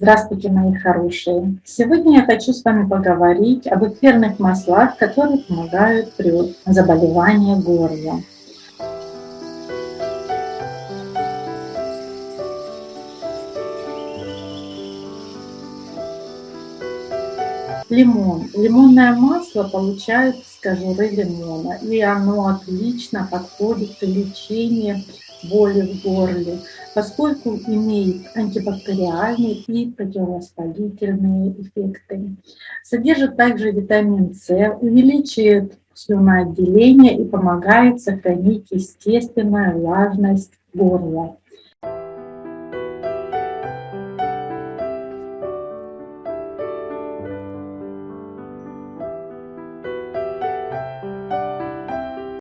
Здравствуйте, мои хорошие! Сегодня я хочу с вами поговорить об эфирных маслах, которые помогают при заболевании горла. Лимон. Лимонное масло получают с кожуры лимона, и оно отлично подходит при лечению боли в горле, поскольку имеет антибактериальные и противовоспалительные эффекты. Содержит также витамин С, увеличивает слюноотделение и помогает сохранить естественную влажность горла.